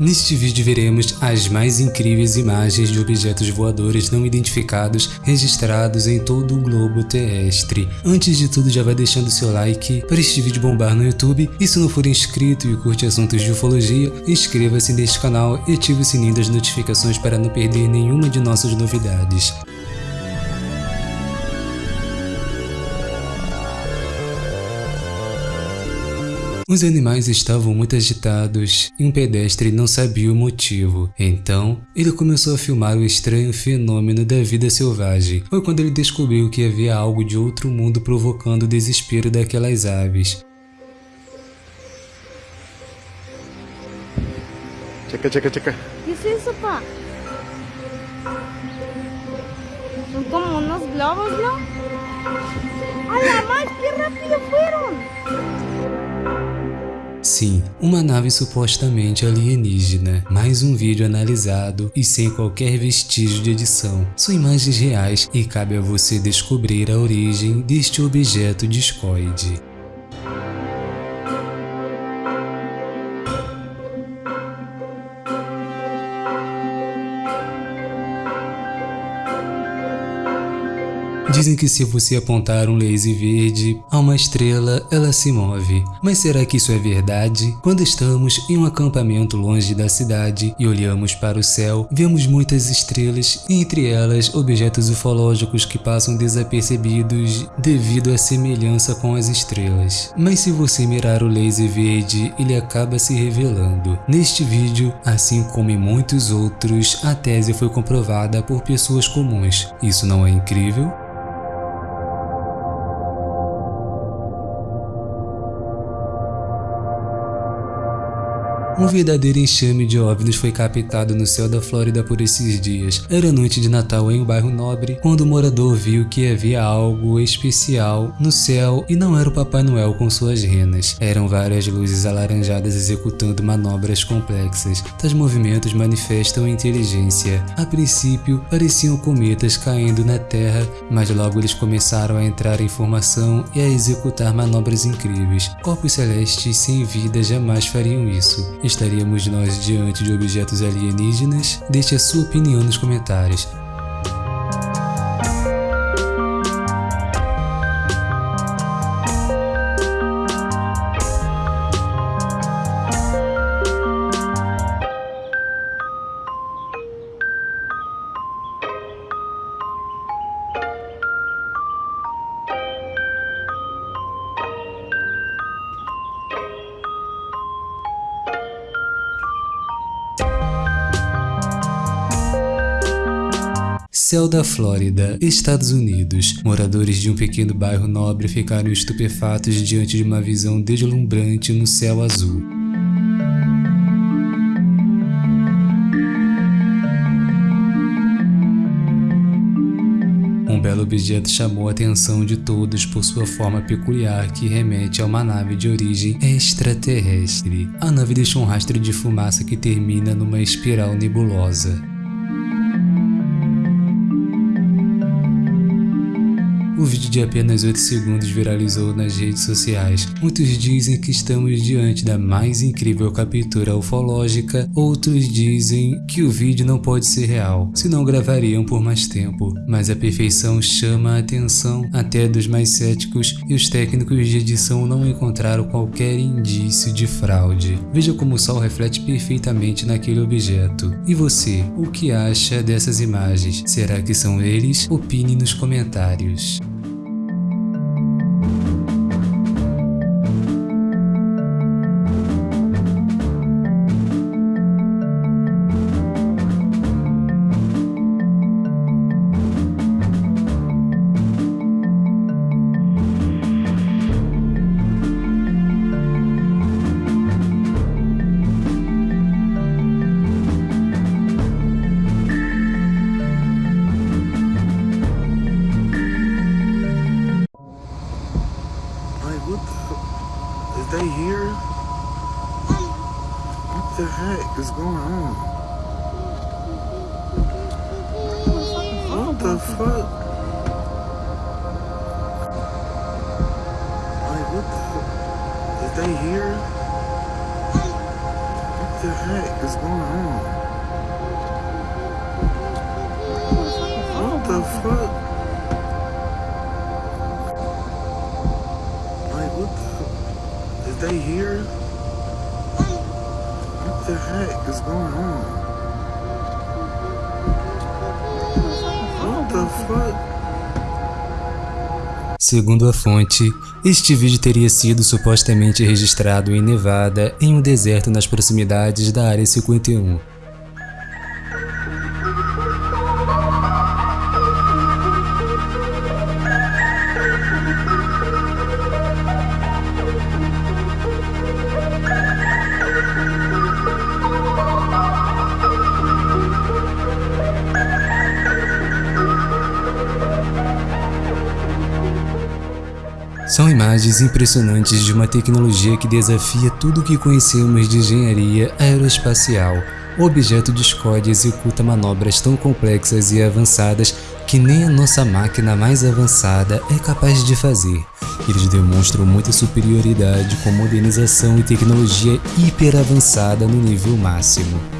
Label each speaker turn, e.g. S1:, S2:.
S1: Neste vídeo veremos as mais incríveis imagens de objetos voadores não identificados registrados em todo o globo terrestre. Antes de tudo já vai deixando seu like para este vídeo bombar no YouTube e se não for inscrito e curte assuntos de ufologia, inscreva-se neste canal e ative o sininho das notificações para não perder nenhuma de nossas novidades. Os animais estavam muito agitados e um pedestre não sabia o motivo. Então, ele começou a filmar o estranho fenômeno da vida selvagem. Foi quando ele descobriu que havia algo de outro mundo provocando o desespero daquelas aves.
S2: Checa, checa, checa.
S3: ¿Qué es eso, pa? Son como unos globos, ¿no? ¡A la más! ¡Qué rápido fueron!
S1: Sim, uma nave supostamente alienígena, mais um vídeo analisado e sem qualquer vestígio de edição. São imagens reais e cabe a você descobrir a origem deste objeto discoide. Dizem que se você apontar um laser verde a uma estrela, ela se move. Mas será que isso é verdade? Quando estamos em um acampamento longe da cidade e olhamos para o céu, vemos muitas estrelas e entre elas objetos ufológicos que passam desapercebidos devido à semelhança com as estrelas. Mas se você mirar o laser verde, ele acaba se revelando. Neste vídeo, assim como em muitos outros, a tese foi comprovada por pessoas comuns. Isso não é incrível? Um verdadeiro enxame de OVNIs foi captado no céu da Flórida por esses dias. Era noite de Natal em um bairro nobre, quando o morador viu que havia algo especial no céu e não era o Papai Noel com suas renas. Eram várias luzes alaranjadas executando manobras complexas. Tais movimentos manifestam inteligência. A princípio, pareciam cometas caindo na Terra, mas logo eles começaram a entrar em formação e a executar manobras incríveis. Corpos celestes sem vida jamais fariam isso estaríamos nós diante de objetos alienígenas? Deixe a sua opinião nos comentários. Céu da Flórida, Estados Unidos. Moradores de um pequeno bairro nobre ficaram estupefatos diante de uma visão deslumbrante no céu azul. Um belo objeto chamou a atenção de todos por sua forma peculiar que remete a uma nave de origem extraterrestre. A nave deixa um rastro de fumaça que termina numa espiral nebulosa. O vídeo de apenas 8 segundos viralizou nas redes sociais. Muitos dizem que estamos diante da mais incrível captura ufológica, outros dizem que o vídeo não pode ser real, senão gravariam por mais tempo. Mas a perfeição chama a atenção até dos mais céticos e os técnicos de edição não encontraram qualquer indício de fraude. Veja como o sol reflete perfeitamente naquele objeto. E você, o que acha dessas imagens? Será que são eles? Opine nos comentários.
S2: The heck is going on? What the fuck? Like, what the? Is they here? What the heck is going on? What the fuck? Like, what the? Is they here? The heck is going on? What the fuck?
S1: Segundo a fonte, este vídeo teria sido supostamente registrado em Nevada, em um deserto nas proximidades da Área 51. São imagens impressionantes de uma tecnologia que desafia tudo o que conhecemos de engenharia aeroespacial. O objeto de Scott executa manobras tão complexas e avançadas que nem a nossa máquina mais avançada é capaz de fazer. Eles demonstram muita superioridade com modernização e tecnologia hiper avançada no nível máximo.